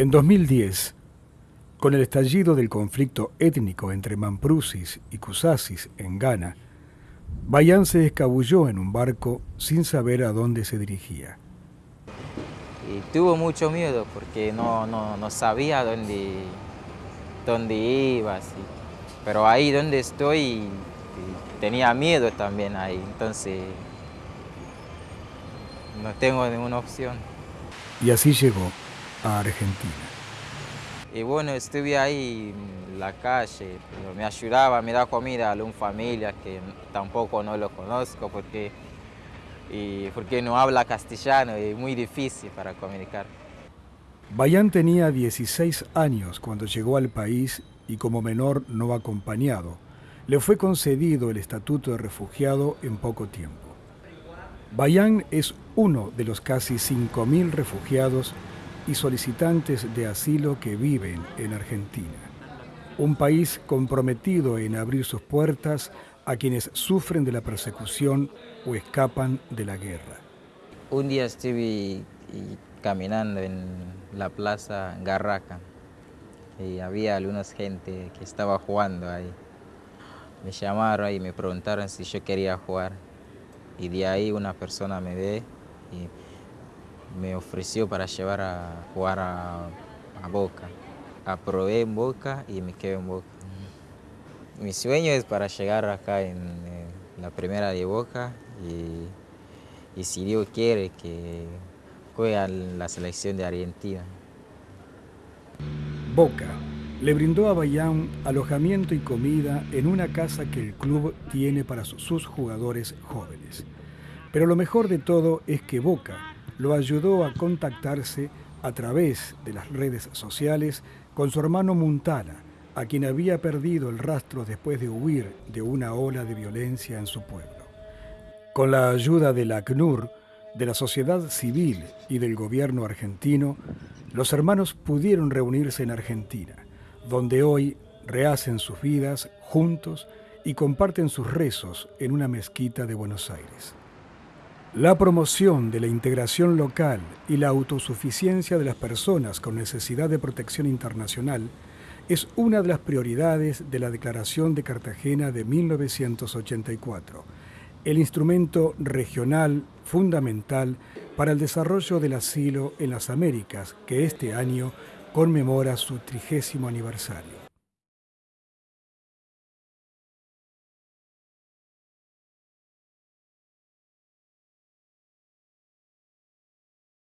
En 2010, con el estallido del conflicto étnico entre Mamprusis y Kusasis en Ghana, Bayan se escabulló en un barco sin saber a dónde se dirigía. Y tuvo mucho miedo porque no, no, sabía dónde, dónde iba. Pero ahí donde estoy tenía miedo también ahí, entonces no tengo ninguna opción. Y así llegó a Argentina. Y bueno, estuve ahí en la calle, me ayudaba, me daba comida a una familia que tampoco no lo conozco porque, y porque no habla castellano y es muy difícil para comunicar. Bayán tenía 16 años cuando llegó al país y como menor no acompañado, le fue concedido el estatuto de refugiado en poco tiempo. Bayán es uno de los casi 5.000 refugiados y solicitantes de asilo que viven en Argentina, un país comprometido en abrir sus puertas a quienes sufren de la persecución o escapan de la guerra. Un día estuve caminando en la plaza Garraca y había algunas gente que estaba jugando ahí. Me llamaron y me preguntaron si yo quería jugar y de ahí una persona me ve y me ofreció para llevar a jugar a, Boca. Aprobé en Boca y me quedé en Boca. Mi sueño es para llegar acá en, la primera de Boca y, y, si Dios quiere que juegue la selección de Argentina. Boca le brindó a Bayán alojamiento y comida en una casa que el club tiene para sus jugadores jóvenes. Pero lo mejor de todo es que Boca lo ayudó a contactarse a través de las redes sociales con su hermano Muntana, a quien había perdido el rastro después de huir de una ola de violencia en su pueblo. Con la ayuda de la ACNUR, de la sociedad civil y del gobierno argentino, los hermanos pudieron reunirse en Argentina, donde hoy rehacen sus vidas juntos y comparten sus rezos en una mezquita de Buenos Aires. La promoción de la integración local y la autosuficiencia de las personas con necesidad de protección internacional es una de las prioridades de la Declaración de Cartagena de 1984, el instrumento regional fundamental para el desarrollo del asilo en las Américas, que este año conmemora su trigésimo aniversario.